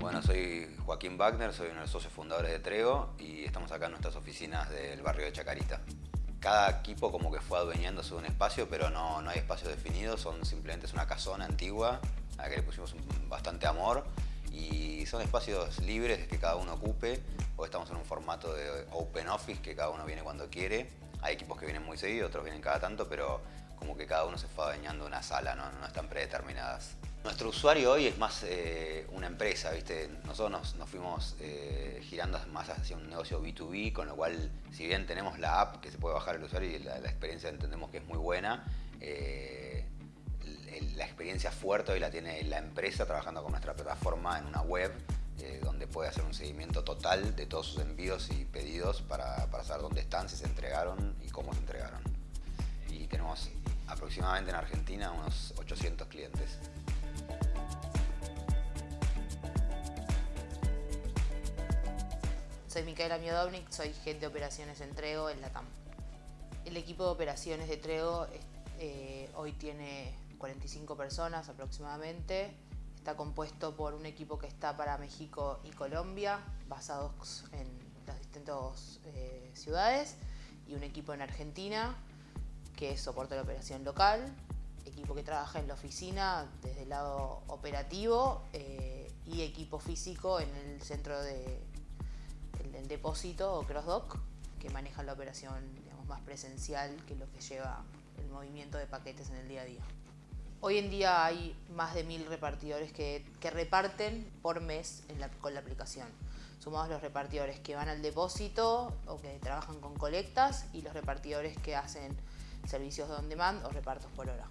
Bueno, soy Joaquín Wagner, soy uno de los socios fundadores de Trego y estamos acá en nuestras oficinas del barrio de Chacarita. Cada equipo como que fue adueñándose de un espacio, pero no, no hay espacio definido, son simplemente es una casona antigua a la que le pusimos bastante amor y son espacios libres que cada uno ocupe. Hoy estamos en un formato de open office que cada uno viene cuando quiere. Hay equipos que vienen muy seguido, otros vienen cada tanto, pero como que cada uno se fue adueñando una sala, no, no están predeterminadas. Nuestro usuario hoy es más eh, una empresa, ¿viste? Nosotros nos, fuimos eh, girando más hacia un negocio B2B, con lo cual, si bien tenemos la app que se puede bajar el usuario y la, experiencia entendemos que es muy buena, eh, la experiencia fuerte hoy la tiene la empresa trabajando con nuestra plataforma en una web donde puede hacer un seguimiento total de todos sus envíos y pedidos para, para saber dónde están, si se entregaron y cómo se entregaron. Y tenemos aproximadamente en Argentina unos 800 clientes. Soy Micaela Miodovnik, soy Head de Operaciones en Trego en la TAM. El equipo de operaciones de Trego eh, hoy tiene 45 personas aproximadamente. Está compuesto por un equipo que está para México y Colombia, basados en las distintas eh, ciudades, y un equipo en Argentina, que soporta la operación local, equipo que trabaja en la oficina desde el lado operativo eh, y equipo físico en el centro de depósito o crossdock que maneja la operación más presencial que lo que lleva el movimiento de paquetes en el día a día. Hoy en día hay más de mil repartidores que, reparten por mes con la aplicación. Sumamos los repartidores que van al depósito o que trabajan con colectas y los repartidores que hacen servicios de on demand o repartos por hora.